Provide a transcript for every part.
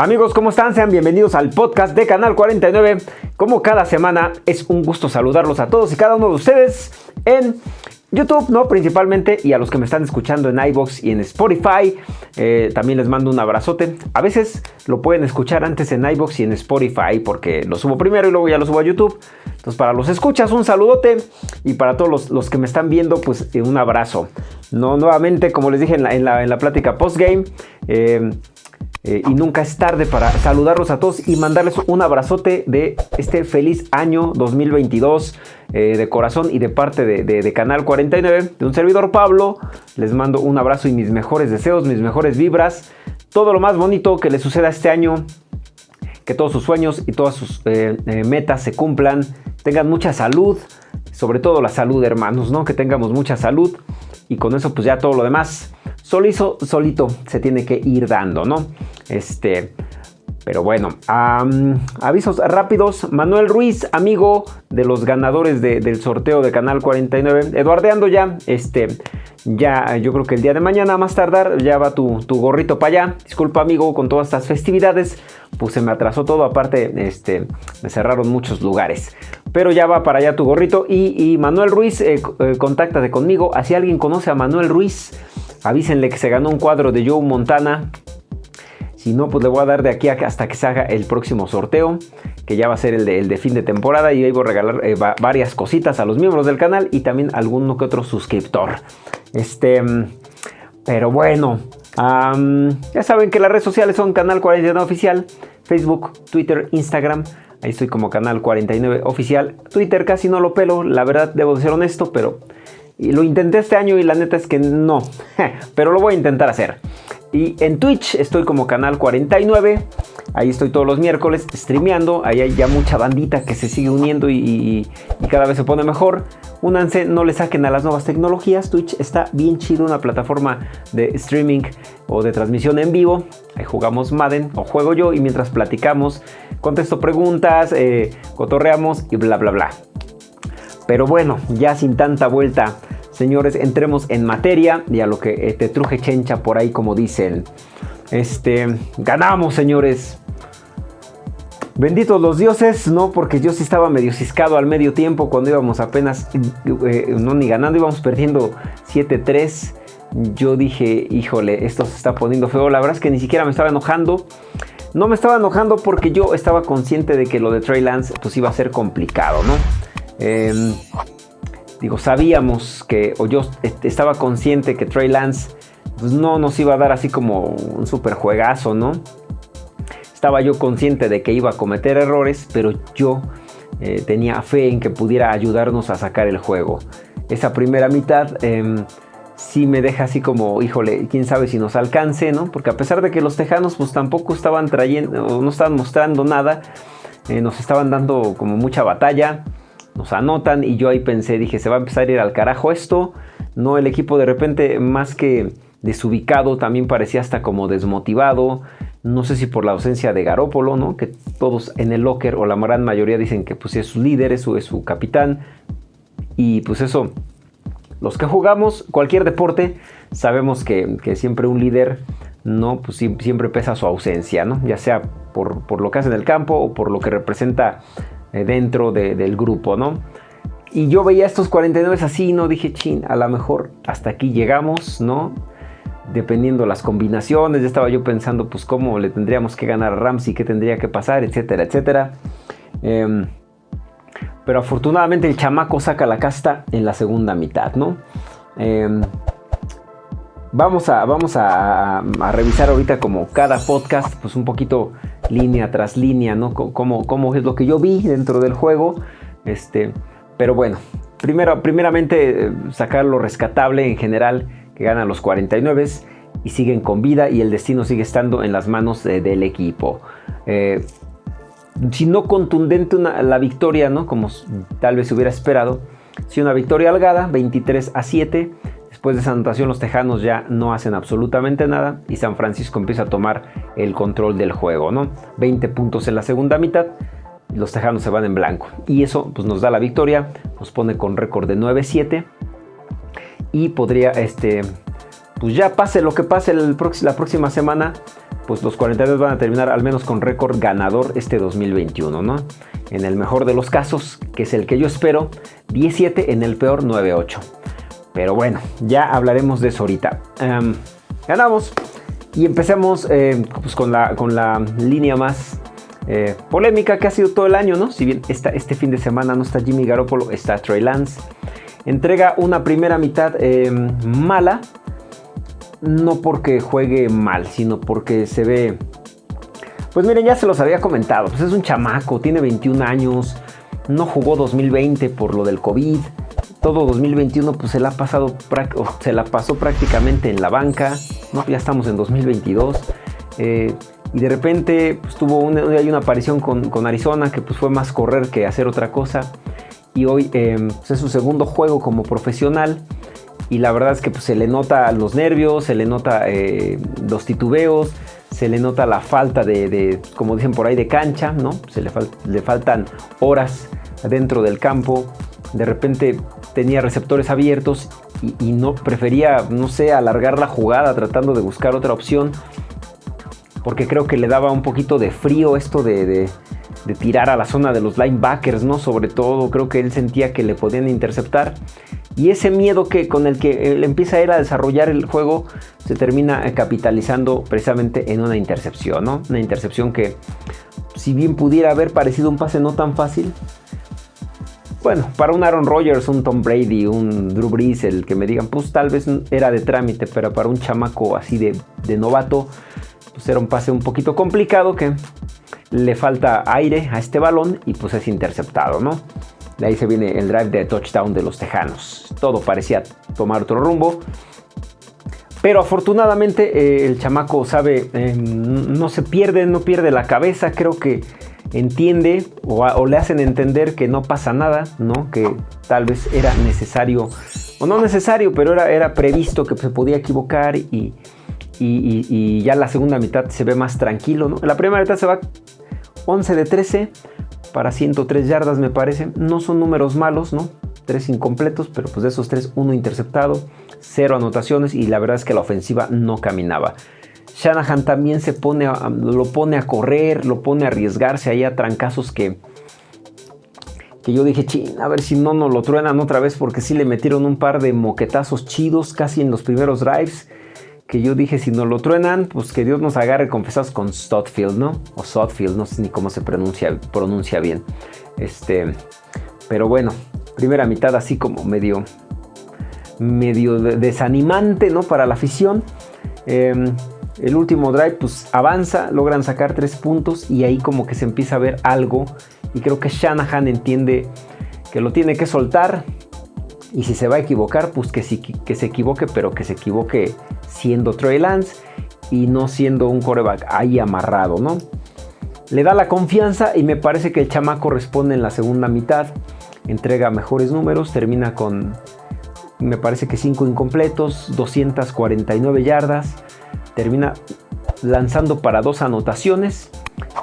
Amigos, ¿cómo están? Sean bienvenidos al podcast de Canal 49. Como cada semana, es un gusto saludarlos a todos y cada uno de ustedes en YouTube, ¿no? Principalmente, y a los que me están escuchando en iBox y en Spotify, eh, también les mando un abrazote. A veces lo pueden escuchar antes en iBox y en Spotify porque lo subo primero y luego ya lo subo a YouTube. Entonces, para los escuchas, un saludote y para todos los, que me están viendo, pues eh, un abrazo. No, nuevamente, como les dije en la, en la, en la plática postgame, eh, eh, y nunca es tarde para saludarlos a todos y mandarles un abrazote de este feliz año 2022 eh, de corazón y de parte de, Canal 49, de un servidor Pablo. Les mando un abrazo y mis mejores deseos, mis mejores vibras, todo lo más bonito que les suceda este año, que todos sus sueños y todas sus eh, metas se cumplan, tengan mucha salud, sobre todo la salud hermanos, ¿no? Que tengamos mucha salud. Y con eso pues ya todo lo demás solito, solito se tiene que ir dando, ¿no? Este, pero bueno, avisos rápidos. Manuel Ruiz, amigo de los ganadores del sorteo de Canal 49. Eduardeando ya, este, ya yo creo que el día de mañana, más tardar, ya va tu, gorrito para allá. Disculpa amigo, con todas estas festividades, pues se me atrasó todo. Aparte, este, me cerraron muchos lugares. Pero ya va para allá tu gorrito. Y, Manuel Ruiz, eh, eh, contáctate conmigo. Si alguien conoce a Manuel Ruiz, avísenle que se ganó un cuadro de Joe Montana si no, pues le voy a dar de aquí hasta que se haga el próximo sorteo, que ya va a ser el de, fin de temporada. Y ahí voy a regalar eh, varias cositas a los miembros del canal y también alguno que otro suscriptor. Este, pero bueno, ya saben que las redes sociales son Canal 49 Oficial, Facebook, Twitter, Instagram. Ahí estoy como Canal 49 Oficial. Twitter casi no lo pelo, la verdad debo ser honesto, pero lo intenté este año y la neta es que no. pero lo voy a intentar hacer. Y en Twitch estoy como Canal 49. Ahí estoy todos los miércoles streameando. Ahí hay ya mucha bandita que se sigue uniendo y, cada vez se pone mejor. Únanse, no le saquen a las nuevas tecnologías. Twitch está bien chido, una plataforma de streaming o de transmisión en vivo. Ahí jugamos Madden o juego yo y mientras platicamos, contesto preguntas, eh, cotorreamos y bla bla bla. Pero bueno, ya sin tanta vuelta Señores, entremos en materia y a lo que eh, te truje chencha por ahí, como dicen. Este, ganamos, señores. Benditos los dioses, no, porque yo sí estaba medio ciscado al medio tiempo cuando íbamos apenas, eh, no ni ganando, íbamos perdiendo 7-3. Yo dije, híjole, esto se está poniendo feo. La verdad es que ni siquiera me estaba enojando. No me estaba enojando porque yo estaba consciente de que lo de Trey Lance pues iba a ser complicado, ¿no? Eh, digo, sabíamos que, o yo estaba consciente que Trey Lance pues, no nos iba a dar así como un super juegazo, ¿no? Estaba yo consciente de que iba a cometer errores, pero yo eh, tenía fe en que pudiera ayudarnos a sacar el juego. Esa primera mitad eh, sí me deja así como, híjole, quién sabe si nos alcance, ¿no? Porque a pesar de que los tejanos pues tampoco estaban trayendo, no estaban mostrando nada, eh, nos estaban dando como mucha batalla nos anotan y yo ahí pensé, dije, se va a empezar a ir al carajo esto. No, el equipo de repente más que desubicado también parecía hasta como desmotivado. No sé si por la ausencia de Garópolo, ¿no? Que todos en el locker o la gran mayoría dicen que pues es su líder, es su, capitán. Y pues eso, los que jugamos cualquier deporte sabemos que, siempre un líder no pues siempre pesa su ausencia no ya sea por, por, lo que hace en el campo o por lo que representa eh, dentro del grupo, ¿no? Y yo veía estos 49 así, ¿no? Dije, chin, a lo mejor hasta aquí llegamos, ¿no? Dependiendo las combinaciones, ya estaba yo pensando, pues, cómo le tendríamos que ganar a Ramsey, qué tendría que pasar, etcétera, etcétera. Em, pero afortunadamente el chamaco saca la casta en la segunda mitad, ¿no? Em, vamos a, vamos a, revisar ahorita como cada podcast, pues un poquito línea tras línea, ¿no? Cómo, es lo que yo vi dentro del juego. Este, pero bueno, primero, primeramente eh, sacar lo rescatable en general, que ganan los 49 y siguen con vida y el destino sigue estando en las manos del equipo. Eh, si no contundente la victoria, ¿no? Como tal vez se hubiera esperado, si una victoria holgada, 23 a 7, Después de esa anotación los Tejanos ya no hacen absolutamente nada y San Francisco empieza a tomar el control del juego, ¿no? 20 puntos en la segunda mitad, los Tejanos se van en blanco y eso pues, nos da la victoria, nos pone con récord de 9-7 y podría, este, pues ya pase lo que pase la próxima semana, pues los 42 van a terminar al menos con récord ganador este 2021, ¿no? En el mejor de los casos, que es el que yo espero, 17, en el peor 9-8. Pero bueno, ya hablaremos de eso ahorita. Em, ganamos y empecemos eh, pues con, la, con la línea más eh, polémica que ha sido todo el año, ¿no? Si bien este fin de semana no está Jimmy Garoppolo, está Trey Lance. Entrega una primera mitad em, mala, no porque juegue mal, sino porque se ve... Pues miren, ya se los había comentado, pues es un chamaco, tiene 21 años, no jugó 2020 por lo del COVID, todo 2021 pues se la, ha pasado, se la pasó prácticamente en la banca, ¿no? ya estamos en 2022, eh, y de repente pues, tuvo una, hay una aparición con, Arizona que pues fue más correr que hacer otra cosa, y hoy em, pues, es su segundo juego como profesional, y la verdad es que pues, se le nota los nervios, se le nota eh, los titubeos, se le nota la falta de, como dicen por ahí, de cancha, ¿no? Se le, le faltan horas dentro del campo. De repente tenía receptores abiertos y, no prefería, no sé, alargar la jugada tratando de buscar otra opción. Porque creo que le daba un poquito de frío esto de, tirar a la zona de los linebackers, ¿no? Sobre todo creo que él sentía que le podían interceptar. Y ese miedo que, con el que él empieza ir a desarrollar el juego se termina capitalizando precisamente en una intercepción, ¿no? Una intercepción que, si bien pudiera haber parecido un pase no tan fácil, bueno, para un Aaron Rodgers, un Tom Brady, un Drew Brees, el que me digan, pues tal vez era de trámite, pero para un chamaco así de, novato, pues era un pase un poquito complicado que le falta aire a este balón y pues es interceptado, ¿no? De ahí se viene el drive de touchdown de los Tejanos. Todo parecía tomar otro rumbo. Pero afortunadamente eh, el chamaco sabe, eh, no se pierde, no pierde la cabeza. Creo que entiende o, le hacen entender que no pasa nada, ¿no? Que tal vez era necesario, o no necesario, pero era, era previsto que se podía equivocar y, y, ya la segunda mitad se ve más tranquilo, ¿no? La primera mitad se va 11 de 13 para 103 yardas me parece. No son números malos, ¿no? Tres incompletos, pero pues de esos tres, uno interceptado, cero anotaciones y la verdad es que la ofensiva no caminaba. Shanahan también se pone lo pone a correr, lo pone a arriesgarse ahí a trancazos que, que yo dije, chin, a ver si no nos lo truenan otra vez porque sí le metieron un par de moquetazos chidos casi en los primeros drives que yo dije, si nos lo truenan, pues que Dios nos agarre confesados con Stotfield, ¿no? O Sotfield, no sé ni cómo se pronuncia, pronuncia bien. Este, pero bueno, primera mitad así como medio, medio desanimante, ¿no? Para la afición. Em, el último drive, pues avanza, logran sacar tres puntos y ahí como que se empieza a ver algo. Y creo que Shanahan entiende que lo tiene que soltar. Y si se va a equivocar, pues que, sí, que se equivoque, pero que se equivoque siendo Trey Lance y no siendo un coreback ahí amarrado, ¿no? Le da la confianza y me parece que el chamaco responde en la segunda mitad, entrega mejores números, termina con, me parece que 5 incompletos, 249 yardas, termina lanzando para dos anotaciones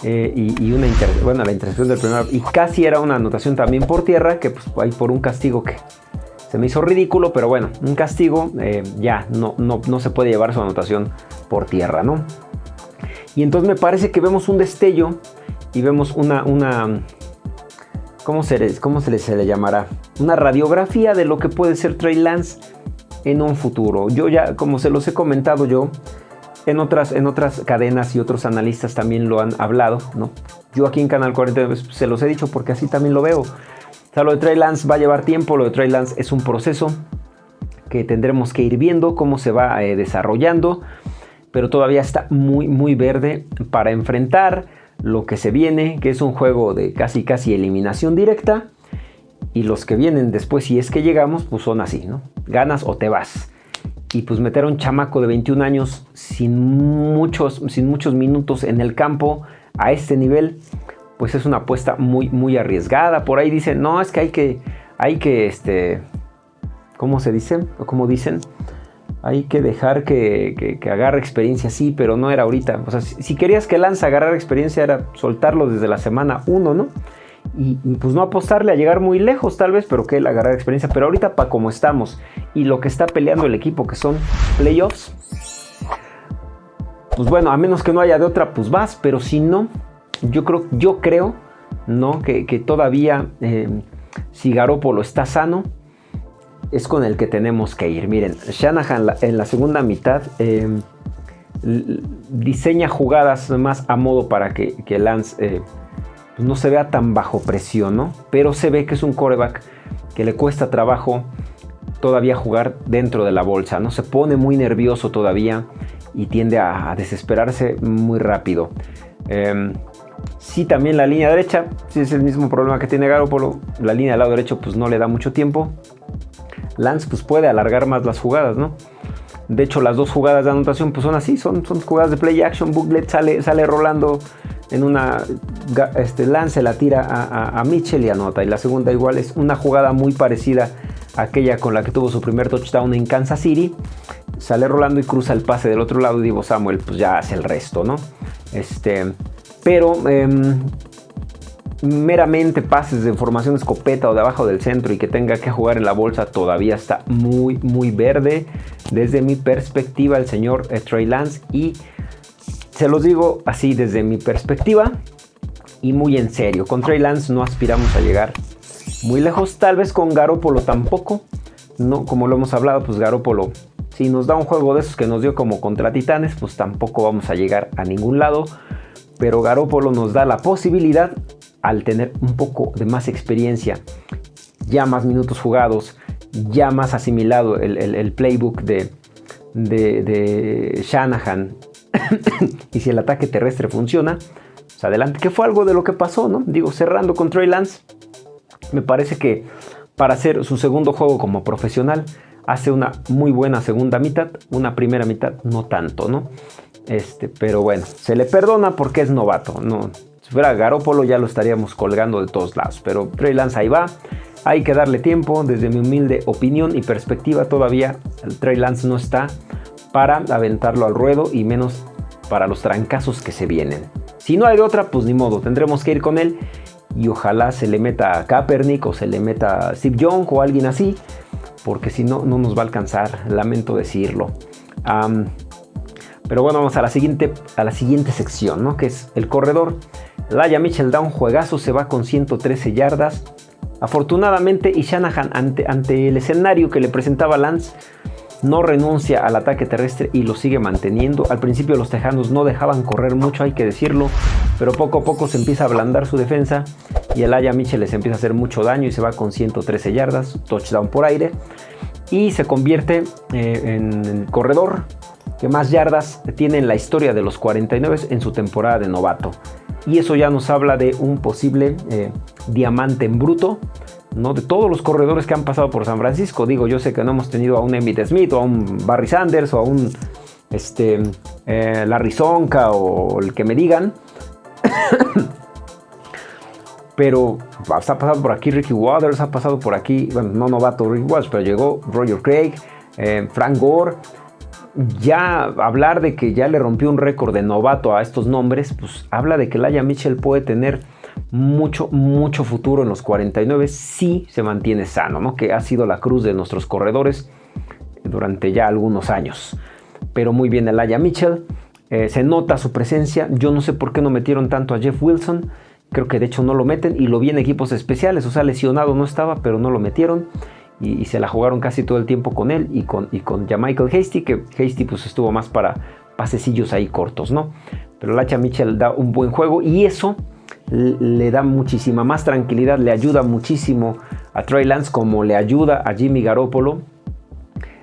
eh, y, una bueno, la intercepción del primer y casi era una anotación también por tierra que pues hay por un castigo que se me hizo ridículo, pero bueno, un castigo eh, ya no, no, no, se puede llevar su anotación por tierra, ¿no? Y entonces me parece que vemos un destello y vemos una, una ¿cómo, se, cómo se, le, se le llamará? Una radiografía de lo que puede ser Trey Lance en un futuro. Yo ya, como se los he comentado yo, en otras, en otras cadenas y otros analistas también lo han hablado, ¿no? Yo aquí en Canal 40 se los he dicho porque así también lo veo lo de Trey Lance va a llevar tiempo, lo de Trey Lance es un proceso que tendremos que ir viendo cómo se va eh, desarrollando, pero todavía está muy muy verde para enfrentar lo que se viene, que es un juego de casi casi eliminación directa y los que vienen después si es que llegamos, pues son así, ¿no? Ganas o te vas. Y pues meter a un chamaco de 21 años sin muchos, sin muchos minutos en el campo a este nivel, pues es una apuesta muy, muy arriesgada. Por ahí dicen, no, es que hay que, hay que, este, ¿cómo se dice? O como dicen, hay que dejar que, agarre experiencia, sí, pero no era ahorita. O sea, si, querías que Lance agarrar experiencia era soltarlo desde la semana 1, ¿no? Y, pues no apostarle a llegar muy lejos tal vez, pero que él agarrar experiencia. Pero ahorita para como estamos y lo que está peleando el equipo, que son playoffs, pues bueno, a menos que no haya de otra, pues vas, pero si no, yo creo, yo creo, ¿no? Que, todavía, eh, si Garópolo está sano, es con el que tenemos que ir. Miren, Shanahan en la segunda mitad em, diseña jugadas más a modo para que, Lance eh, pues no se vea tan bajo presión, ¿no? Pero se ve que es un coreback que le cuesta trabajo todavía jugar dentro de la bolsa, ¿no? Se pone muy nervioso todavía y tiende a, desesperarse muy rápido. Eh, sí, también la línea derecha, sí es el mismo problema que tiene Garoppolo. La línea del lado derecho pues no le da mucho tiempo. Lance pues puede alargar más las jugadas, ¿no? De hecho, las dos jugadas de anotación pues son así, son, son jugadas de play action, Booklet sale, sale rolando en una, este, Lance la tira a, a, Mitchell y anota. Y la segunda igual es una jugada muy parecida a aquella con la que tuvo su primer touchdown en Kansas City. Sale rolando y cruza el pase del otro lado y Samuel pues ya hace el resto, ¿no? Este, pero em, meramente pases de formación escopeta o de abajo del centro y que tenga que jugar en la bolsa todavía está muy muy verde desde mi perspectiva el señor eh, Trey Lance y se los digo así desde mi perspectiva y muy en serio con Trey Lance no aspiramos a llegar muy lejos tal vez con Garópolo tampoco no como lo hemos hablado pues Garópolo si nos da un juego de esos que nos dio como contra Titanes pues tampoco vamos a llegar a ningún lado pero Garópolo nos da la posibilidad al tener un poco de más experiencia, ya más minutos jugados, ya más asimilado el, playbook de, de, Shanahan, y si el ataque terrestre funciona, pues adelante, que fue algo de lo que pasó, ¿no? Digo, cerrando con Trey Lance, me parece que para hacer su segundo juego como profesional, hace una muy buena segunda mitad, una primera mitad no tanto, ¿no? Este, pero bueno, se le perdona porque es novato, no, si fuera Garópolo ya lo estaríamos colgando de todos lados, pero Trey Lance ahí va. Hay que darle tiempo, desde mi humilde opinión y perspectiva todavía el Trey Lance no está para aventarlo al ruedo y menos para los trancazos que se vienen. Si no hay de otra, pues ni modo, tendremos que ir con él y ojalá se le meta a Kaepernick o se le meta a Steve Young o alguien así, porque si no, no nos va a alcanzar, lamento decirlo. pero bueno, vamos a la siguiente, a la siguiente sección, ¿no? que es el corredor. Laia Mitchell da un juegazo, se va con 113 yardas. Afortunadamente, y Shanahan ante, ante el escenario que le presentaba Lance, no renuncia al ataque terrestre y lo sigue manteniendo. Al principio los tejanos no dejaban correr mucho, hay que decirlo, pero poco a poco se empieza a ablandar su defensa y el Aya Mitchell les empieza a hacer mucho daño y se va con 113 yardas, touchdown por aire y se convierte eh, en el corredor que más yardas tiene en la historia de los 49 en su temporada de novato y eso ya nos habla de un posible eh, diamante en bruto. ¿No? de todos los corredores que han pasado por San Francisco. Digo, yo sé que no hemos tenido a un Emmitt Smith o a un Barry Sanders o a un este, eh, Larry Zonka o el que me digan. pero ha pasado por aquí Ricky Waters, ha pasado por aquí, bueno, no novato Ricky Waters, pero llegó Roger Craig, eh, Frank Gore ya hablar de que ya le rompió un récord de novato a estos nombres, pues habla de que Laia Mitchell puede tener mucho, mucho futuro en los 49 si se mantiene sano, ¿no? Que ha sido la cruz de nuestros corredores durante ya algunos años. Pero muy bien Laia Mitchell, eh, se nota su presencia, yo no sé por qué no metieron tanto a Jeff Wilson, creo que de hecho no lo meten y lo vi en equipos especiales, o sea, lesionado no estaba, pero no lo metieron y, se la jugaron casi todo el tiempo con él y con, y con Michael Hasty, que Hasty pues estuvo más para pasecillos ahí cortos, ¿no? Pero Lacha Mitchell da un buen juego y eso le da muchísima más tranquilidad, le ayuda muchísimo a Trey Lance como le ayuda a Jimmy Garoppolo.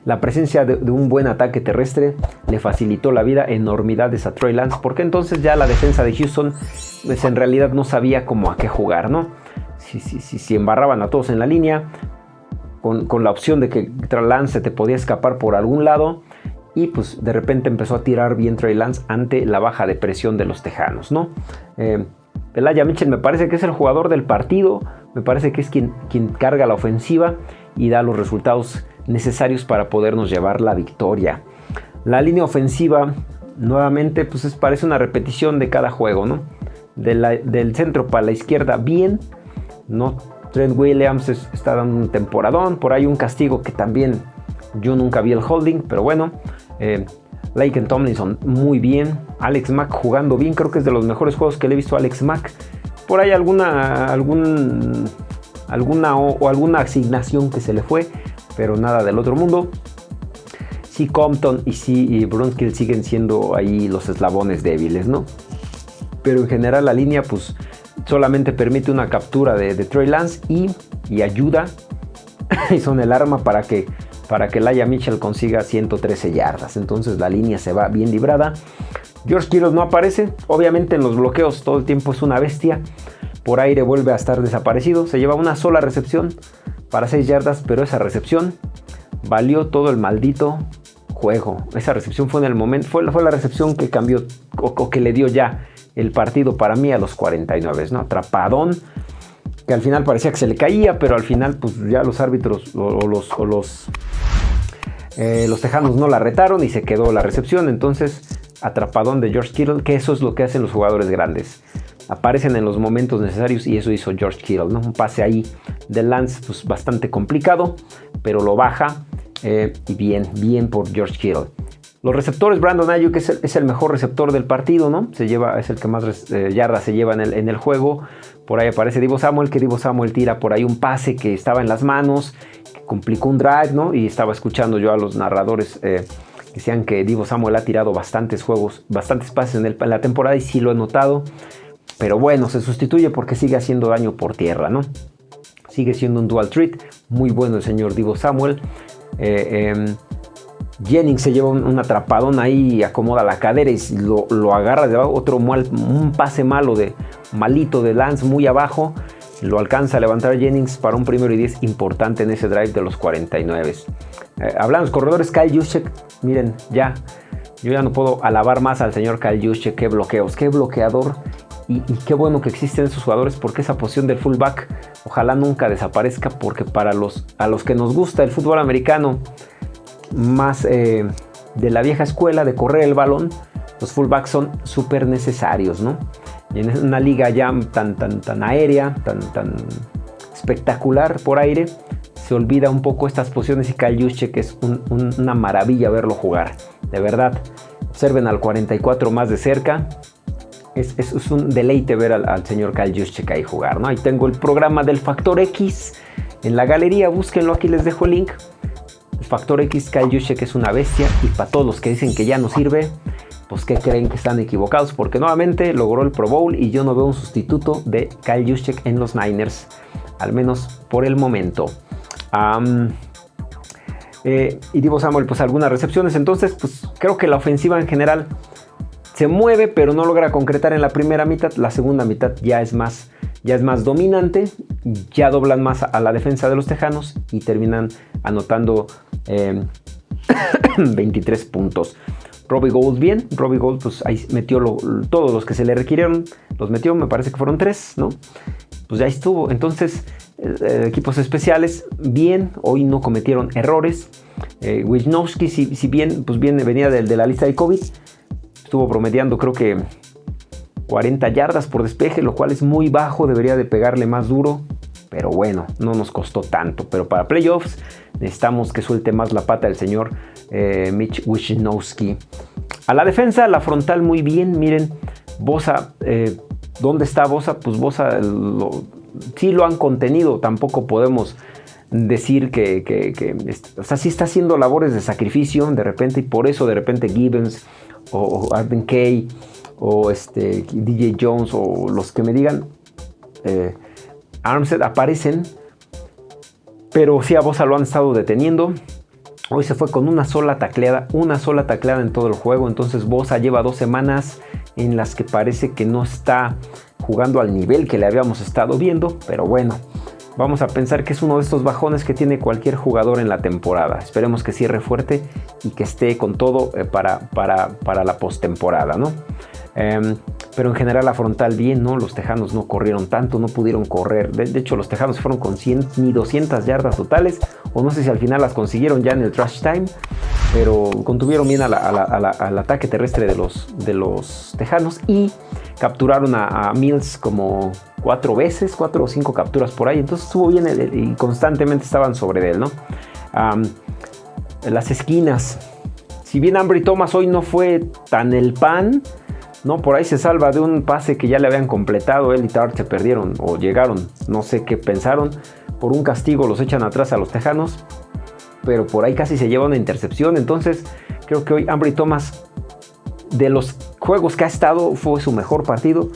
La presencia de, un buen ataque terrestre le facilitó la vida enormidades a Trey Lance, porque entonces ya la defensa de Houston pues en realidad no sabía cómo a qué jugar, ¿no? Si, si, si, si embarraban a todos en la línea, con, la opción de que Trey Lance te podía escapar por algún lado y pues de repente empezó a tirar bien Trey Lance ante la baja de presión de los Tejanos, ¿no? Eh, Mitchell me parece que es el jugador del partido, me parece que es quien, quien carga la ofensiva y da los resultados necesarios para podernos llevar la victoria. La línea ofensiva nuevamente pues es, parece una repetición de cada juego, ¿no? del centro para la izquierda bien, no Trent Williams está dando un temporadón. Por ahí un castigo que también yo nunca vi el holding, pero bueno. Eh, Laken Tomlinson muy bien. Alex Mack jugando bien. Creo que es de los mejores juegos que le he visto Alex Mack. Por ahí alguna, algún, alguna o, alguna asignación que se le fue. Pero nada del otro mundo. Sí, Compton y sí Brunskill siguen siendo ahí los eslabones débiles, ¿no? Pero en general la línea pues solamente permite una captura de, Trey Lance y, y ayuda y son el arma para que para que Laia Mitchell consiga 113 yardas. Entonces la línea se va bien librada. George Kittle no aparece. Obviamente en los bloqueos todo el tiempo es una bestia. Por aire vuelve a estar desaparecido. Se lleva una sola recepción para 6 yardas, pero esa recepción valió todo el maldito juego. Esa recepción fue en el momento, fue, la recepción que cambió o, que le dio ya el partido para mí a los 49, ¿no? Atrapadón que al final parecía que se le caía, pero al final pues ya los árbitros o, los, los, eh, los tejanos no la retaron y se quedó la recepción. Entonces, atrapadón de George Kittle, que eso es lo que hacen los jugadores grandes. Aparecen en los momentos necesarios y eso hizo George Kittle. ¿no? Un pase ahí de Lance pues, bastante complicado, pero lo baja eh, y bien, bien por George Kittle. Los receptores, Brandon Ayuk es el, es el mejor receptor del partido, ¿no? Se lleva, es el que más eh, yardas se lleva en el, en el, juego. Por ahí aparece Divo Samuel, que Divo Samuel tira por ahí un pase que estaba en las manos, que complicó un drive, ¿no? Y estaba escuchando yo a los narradores eh, que decían que Divo Samuel ha tirado bastantes juegos, bastantes pases en, en la temporada y sí lo he notado. Pero bueno, se sustituye porque sigue haciendo daño por tierra, ¿no? Sigue siendo un dual treat. Muy bueno el señor Divo Samuel. Eh, em, Jennings se lleva un, atrapadón ahí, acomoda la cadera y lo, agarra de abajo. Otro un pase malo de malito de Lance muy abajo. Lo alcanza a levantar Jennings para un primero y 10 importante en ese drive de los 49. Eh, hablando de corredores, Kyle Juszczyk, miren, ya. Yo ya no puedo alabar más al señor Kyle Juszczyk. Qué bloqueos, qué bloqueador. Y, qué bueno que existen esos jugadores porque esa posición del fullback ojalá nunca desaparezca porque para los, a los que nos gusta el fútbol americano más eh, de la vieja escuela de correr el balón, los fullbacks son súper necesarios, ¿no? Y en una liga ya tan, tan, tan aérea, tan, tan espectacular por aire, se olvida un poco estas posiciones y Kyle que es una maravilla verlo jugar. De verdad, observen al 44 más de cerca. Es, un deleite ver al, señor Kyle Juszczyk ahí jugar, ¿no? Ahí tengo el programa del Factor X en la galería, búsquenlo, aquí les dejo el link. Factor X, Kyle Juszczyk es una bestia y para todos los que dicen que ya no sirve, pues que creen que están equivocados porque nuevamente logró el Pro Bowl y yo no veo un sustituto de Kyle Juszczyk en los Niners, al menos por el momento. Eh, y Divo Samuel, pues algunas recepciones, entonces pues creo que la ofensiva en general se mueve pero no logra concretar en la primera mitad, la segunda mitad ya es más ya es más dominante, ya doblan más a la defensa de los Tejanos y terminan anotando 23 em, puntos. Robbie Gold bien, Robbie Gold pues ahí metió todos los que se le requirieron, los metió, me parece que fueron tres, ¿no? Pues ya estuvo. Entonces, eh, equipos especiales, bien, hoy no cometieron errores. Eh, Wisnowski, si, bien, pues bien venía de, de la lista de COVID, estuvo promediando creo que 40 yardas por despeje, lo cual es muy bajo, debería de pegarle más duro. Pero bueno, no nos costó tanto. Pero para playoffs necesitamos que suelte más la pata el señor eh, Mitch Wisnowski. A la defensa, la frontal muy bien. Miren, Bosa, eh, ¿dónde está Bosa? Pues Bosa sí lo han contenido. Tampoco podemos decir que, o sea, sí está haciendo labores de sacrificio de repente y por eso de repente Gibbons o, Arden Kay o este DJ Jones o los que me digan eh, Armstead aparecen, pero sí a Bosa lo han estado deteniendo. Hoy se fue con una sola tacleada, una sola tacleada en todo el juego. Entonces Bosa lleva dos semanas en las que parece que no está jugando al nivel que le habíamos estado viendo. Pero bueno, vamos a pensar que es uno de estos bajones que tiene cualquier jugador en la temporada. Esperemos que cierre fuerte y que esté con todo eh, para, para, para la postemporada, ¿no? Em, pero en general la frontal bien, ¿no? Los Tejanos no corrieron tanto, no pudieron correr. De, hecho, los Tejanos fueron con 100 ni 200 yardas totales, o no sé si al final las consiguieron ya en el trash time, pero contuvieron bien al ataque terrestre de los, de los Tejanos y capturaron a, Mills como cuatro veces, cuatro o cinco capturas por ahí. Entonces estuvo bien y constantemente estaban sobre él, ¿no? las esquinas si bien Ambry Thomas hoy no fue tan el pan, ¿no? Por ahí se salva de un pase que ya le habían completado, él y Tart se perdieron o llegaron, no sé qué pensaron, por un castigo los echan atrás a los Tejanos, pero por ahí casi se lleva una intercepción, entonces creo que hoy Ambry Thomas de los juegos que ha estado fue su mejor partido.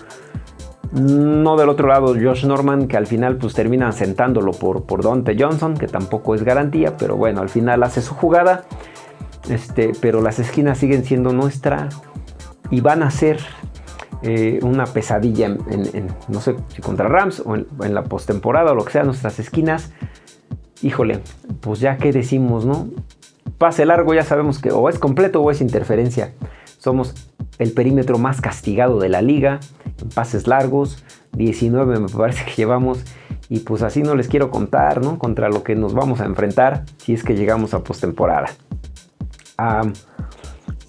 No del otro lado Josh Norman, que al final pues termina sentándolo por, por Dante Johnson, que tampoco es garantía, pero bueno, al final hace su jugada. Este, pero las esquinas siguen siendo nuestra y van a ser eh, una pesadilla en, no sé si contra Rams o en, la postemporada o lo que sea, nuestras esquinas. Híjole, pues ya que decimos, ¿no? Pase largo ya sabemos que o es completo o es interferencia. Somos el perímetro más castigado de la liga en pases largos. 19 me parece que llevamos. Y pues así no les quiero contar, ¿no? Contra lo que nos vamos a enfrentar si es que llegamos a postemporada.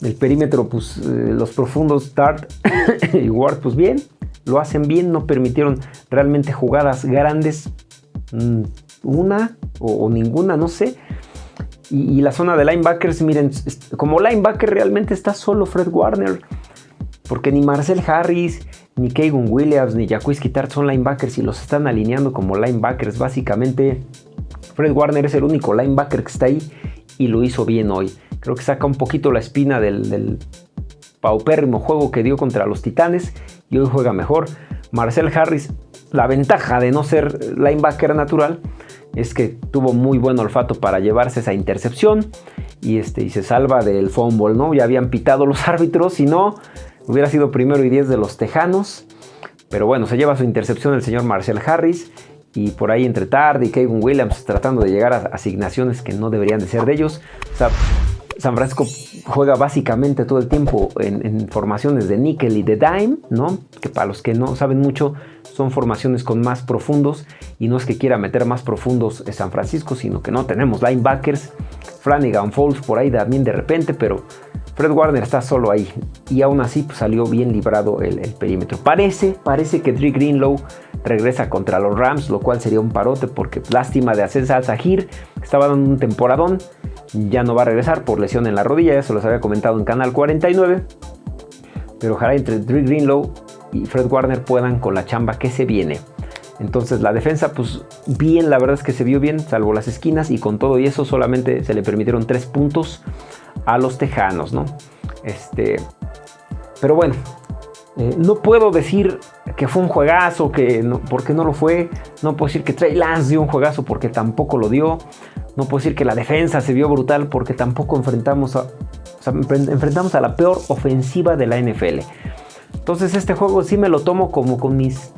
El perímetro, pues eh, los profundos Start y Ward, pues bien, lo hacen bien, no permitieron realmente jugadas grandes, mm, una o, ninguna, no sé. Y, la zona de linebackers, miren, como linebacker realmente está solo Fred Warner. Porque ni Marcel Harris, ni Keegan Williams, ni Jacques Tart son linebackers y los están alineando como linebackers. Básicamente, Fred Warner es el único linebacker que está ahí y lo hizo bien hoy. Creo que saca un poquito la espina del, del paupérrimo juego que dio contra los Titanes y hoy juega mejor. Marcel Harris, la ventaja de no ser linebacker natural es que tuvo muy buen olfato para llevarse esa intercepción y, este, y se salva del fumble, ¿no? Ya habían pitado los árbitros, si no, hubiera sido primero y diez de los Tejanos. Pero bueno, se lleva su intercepción el señor Marcel Harris y por ahí entre Tarde y Kevin Williams tratando de llegar a asignaciones que no deberían de ser de ellos. O sea, San Francisco juega básicamente todo el tiempo en, formaciones de níquel y de dime, ¿no? Que para los que no saben mucho, son formaciones con más profundos. Y no es que quiera meter más profundos en San Francisco, sino que no tenemos linebackers. Flanagan Falls por ahí también de repente, pero Fred Warner está solo ahí. Y aún así pues, salió bien librado el, perímetro. Parece, parece que Dre Greenlow regresa contra los Rams, lo cual sería un parote porque lástima de hacerse al Zahir. Estaba dando un temporadón ya no va a regresar por lesión en la rodilla, ya se los había comentado en Canal 49. Pero ojalá entre Drew Greenlow y Fred Warner puedan con la chamba que se viene. Entonces la defensa, pues bien, la verdad es que se vio bien, salvo las esquinas, y con todo y eso solamente se le permitieron tres puntos a los tejanos, ¿no? Este, pero bueno, eh, no puedo decir que fue un juegazo, que no, porque no lo fue. No puedo decir que Trey Lance dio un juegazo porque tampoco lo dio. No puedo decir que la defensa se vio brutal porque tampoco enfrentamos a, enfrentamos a la peor ofensiva de la NFL. Entonces este juego sí me lo tomo como con mis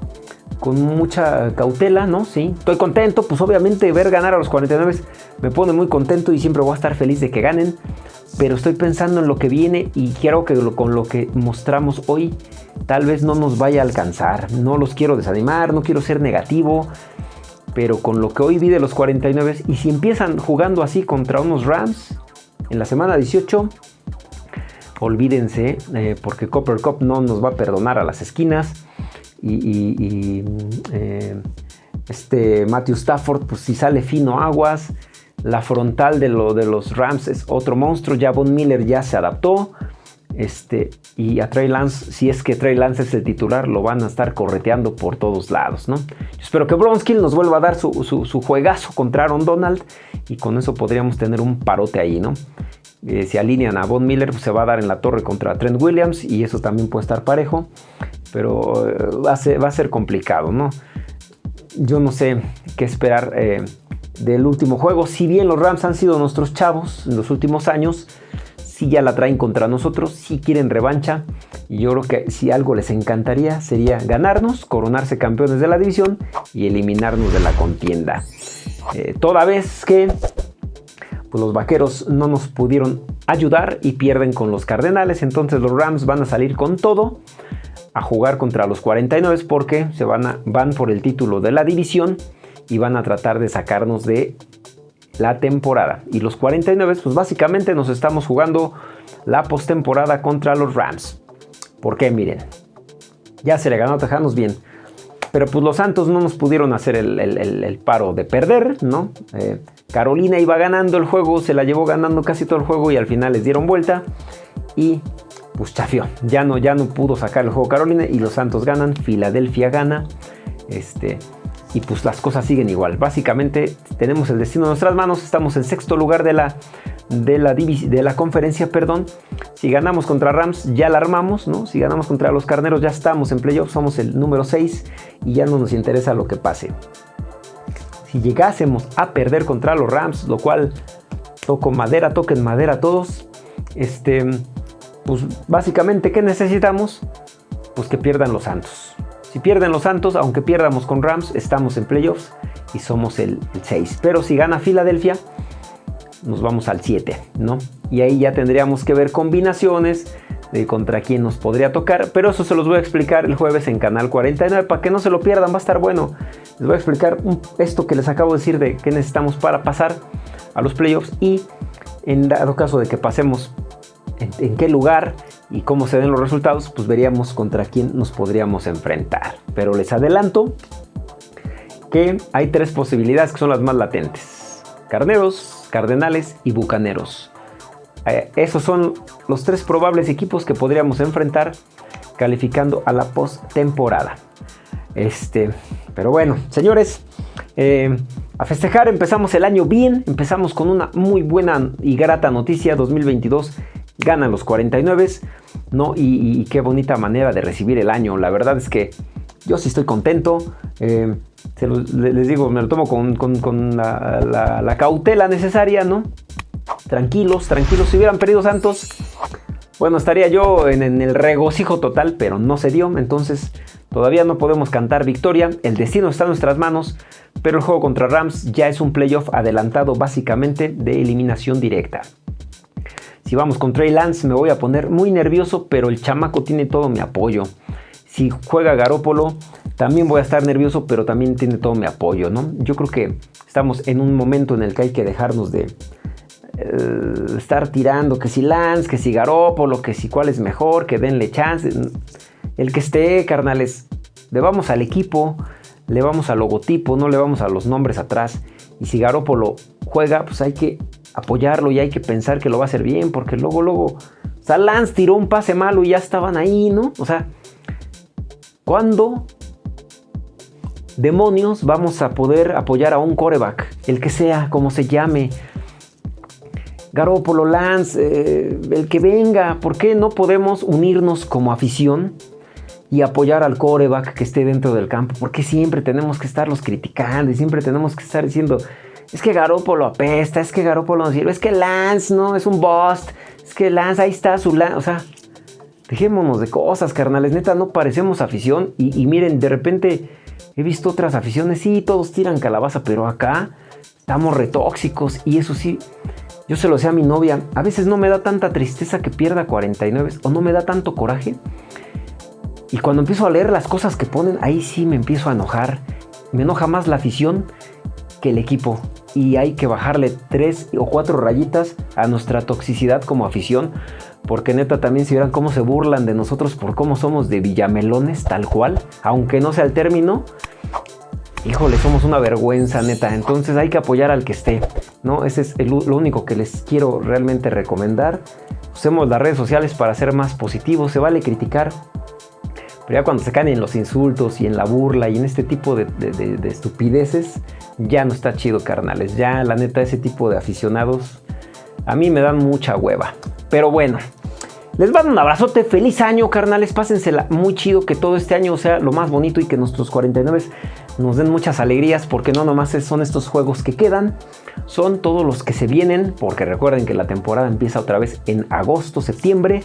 con mucha cautela, ¿no? Sí, estoy contento, pues obviamente ver ganar a los 49 me pone muy contento y siempre voy a estar feliz de que ganen, pero estoy pensando en lo que viene y quiero que con lo que mostramos hoy tal vez no nos vaya a alcanzar. No los quiero desanimar, no quiero ser negativo, pero con lo que hoy vi de los 49 y si empiezan jugando así contra unos Rams en la semana 18, olvídense eh, porque Copper Cup no nos va a perdonar a las esquinas y, eh, este Matthew Stafford pues si sale fino aguas la frontal de, lo, de los Rams es otro monstruo ya Von Miller ya se adaptó este, y a Trey Lance, si es que Trey Lance es el titular, lo van a estar correteando por todos lados, ¿no? espero que Bronskill nos vuelva a dar su, juegazo contra Aaron Donald y con eso podríamos tener un parote ahí, ¿no? Eh, si alinean a Von Miller, pues se va a dar en la torre contra Trent Williams y eso también puede estar parejo, pero eh, va, a ser, complicado, ¿no? Yo no sé qué esperar eh, del último juego. Si bien los Rams han sido nuestros chavos en los últimos años, si ya la traen contra nosotros, si quieren revancha. Y yo creo que si algo les encantaría sería ganarnos, coronarse campeones de la división y eliminarnos de la contienda. Eh, toda vez que pues, los vaqueros no nos pudieron ayudar y pierden con los Cardenales, entonces los Rams van a salir con todo a jugar contra los 49 porque se van, van por el título de la división y van a tratar de sacarnos de la temporada. Y los 49, pues básicamente nos estamos jugando la postemporada contra los Rams. ¿Por qué? Miren, ya se le ganó a Tejanos bien. Pero pues los Santos no nos pudieron hacer el, paro de perder, ¿no? Eh, Carolina iba ganando el juego, se la llevó ganando casi todo el juego y al final les dieron vuelta y pues. Ya no, ya no pudo sacar el juego Carolina y los Santos ganan, Filadelfia gana. Este, y pues las cosas siguen igual. Básicamente tenemos el destino en nuestras manos, estamos en sexto lugar de la, de la, de la conferencia, perdón. Si ganamos contra Rams ya la armamos, ¿no? Si ganamos contra los Carneros ya estamos en playoffs, somos el número 6 y ya no nos interesa lo que pase. Si llegásemos a perder contra los Rams, lo cual toco madera, toquen madera todos, este, pues básicamente, ¿qué necesitamos? Pues que pierdan los Santos. Si pierden los Santos, aunque pierdamos con Rams, estamos en playoffs y somos el, 6. Pero si gana Filadelfia, nos vamos al 7, ¿no? Y ahí ya tendríamos que ver combinaciones de contra quién nos podría tocar. Pero eso se los voy a explicar el jueves en Canal 49 para que no se lo pierdan, va a estar bueno. Les voy a explicar esto que les acabo de decir de qué necesitamos para pasar a los playoffs y en dado caso de que pasemos en, qué lugar y cómo se den los resultados, pues veríamos contra quién nos podríamos enfrentar. Pero les adelanto que hay tres posibilidades que son las más latentes. Carneros, Cardenales y Bucaneros. Eh, esos son los tres probables equipos que podríamos enfrentar calificando a la postemporada. Este, pero bueno, señores, eh, a festejar, empezamos el año bien, empezamos con una muy buena y grata noticia 2022 ganan los 49, ¿no? Y, qué bonita manera de recibir el año. La verdad es que yo sí estoy contento. Eh, les digo, me lo tomo con, la, cautela necesaria, ¿no? Tranquilos, tranquilos. Si hubieran perdido Santos, bueno, estaría yo en, el regocijo total, pero no se dio. Entonces, todavía no podemos cantar victoria. El destino está en nuestras manos, pero el juego contra Rams ya es un playoff adelantado básicamente de eliminación directa. Si vamos con Trey Lance me voy a poner muy nervioso, pero el chamaco tiene todo mi apoyo. Si juega Garópolo, también voy a estar nervioso, pero también tiene todo mi apoyo, ¿no? Yo creo que estamos en un momento en el que hay que dejarnos de eh, estar tirando que si Lance, que si Garópolo, que si cuál es mejor, que denle chance. El que esté, carnales, le vamos al equipo, le vamos al logotipo, no le vamos a los nombres atrás. Y si Garópolo juega, pues hay que apoyarlo y hay que pensar que lo va a hacer bien, porque luego, luego, o sea, Lance tiró un pase malo y ya estaban ahí, ¿no? O sea, ¿cuándo demonios vamos a poder apoyar a un coreback? El que sea, como se llame. Garópolo, Lance, eh, el que venga, ¿por qué no podemos unirnos como afición y apoyar al coreback que esté dentro del campo? ¿Por qué siempre tenemos que estarlos criticando y siempre tenemos que estar diciendo, es que Garópolo apesta, es que Garópolo no sirve, es que Lance no es un bust, es que Lance ahí está su Lance, o sea, dejémonos de cosas, carnales, neta, no parecemos afición. Y, miren, de repente he visto otras aficiones, sí, todos tiran calabaza, pero acá estamos retóxicos. Y eso sí, yo se lo sé a mi novia, a veces no me da tanta tristeza que pierda 49 o no me da tanto coraje. Y cuando empiezo a leer las cosas que ponen, ahí sí me empiezo a enojar. Me enoja más la afición que el equipo y hay que bajarle tres o cuatro rayitas a nuestra toxicidad como afición. Porque neta también si vieran cómo se burlan de nosotros por cómo somos de villamelones tal cual, aunque no sea el término, híjole, somos una vergüenza neta. Entonces hay que apoyar al que esté, ¿no? Ese es lo único que les quiero realmente recomendar. Usemos las redes sociales para ser más positivos, se vale criticar, pero ya cuando se caen en los insultos y en la burla y en este tipo de, de estupideces, ya no está chido, carnales. Ya, la neta, ese tipo de aficionados a mí me dan mucha hueva. Pero bueno, les mando un abrazote, feliz año, carnales. Pásensela muy chido, que todo este año sea lo más bonito y que nuestros 49 nos den muchas alegrías, porque no nomás son estos juegos que quedan, son todos los que se vienen, porque recuerden que la temporada empieza otra vez en agosto, septiembre.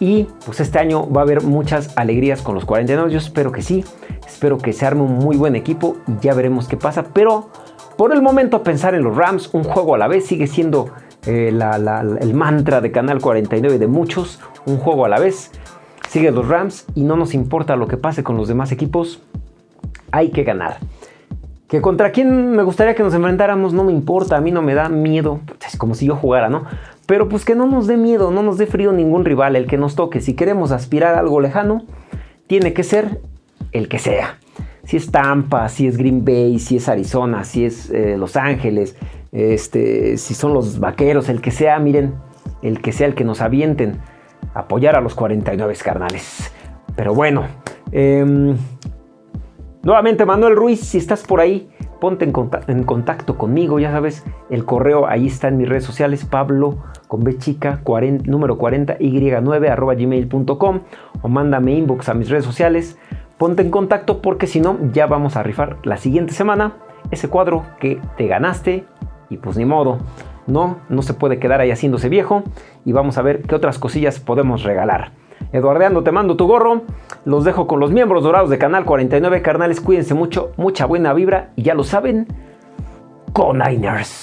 Y pues este año va a haber muchas alegrías con los 49. Yo espero que sí. Espero que se arme un muy buen equipo y ya veremos qué pasa. Pero por el momento pensar en los Rams, un juego a la vez, sigue siendo eh, el mantra de Canal 49 de muchos. Un juego a la vez. Sigue los Rams y no nos importa lo que pase con los demás equipos. Hay que ganar. Que contra quién me gustaría que nos enfrentáramos no me importa, a mí no me da miedo. Es como si yo jugara, ¿no? Pero pues que no nos dé miedo, no nos dé frío ningún rival, el que nos toque. Si queremos aspirar a algo lejano, tiene que ser el que sea. Si es Tampa, si es Green Bay, si es Arizona, si es eh, Los Ángeles, este, si son los vaqueros, el que sea, miren, el que sea el que nos avienten, apoyar a los 49 carnales. Pero bueno, em, nuevamente Manuel Ruiz, si estás por ahí, ponte en contacto, conmigo, ya sabes, el correo ahí está en mis redes sociales, Pablo con B número 40, y9 arroba gmail.com o mándame inbox a mis redes sociales, ponte en contacto porque si no, ya vamos a rifar la siguiente semana ese cuadro que te ganaste y pues ni modo, no, no se puede quedar ahí haciéndose viejo y vamos a ver qué otras cosillas podemos regalar. Eduardeando, te mando tu gorro. Los dejo con los miembros dorados de Canal 49. Carnales, cuídense mucho, mucha buena vibra y ya lo saben, con Niners.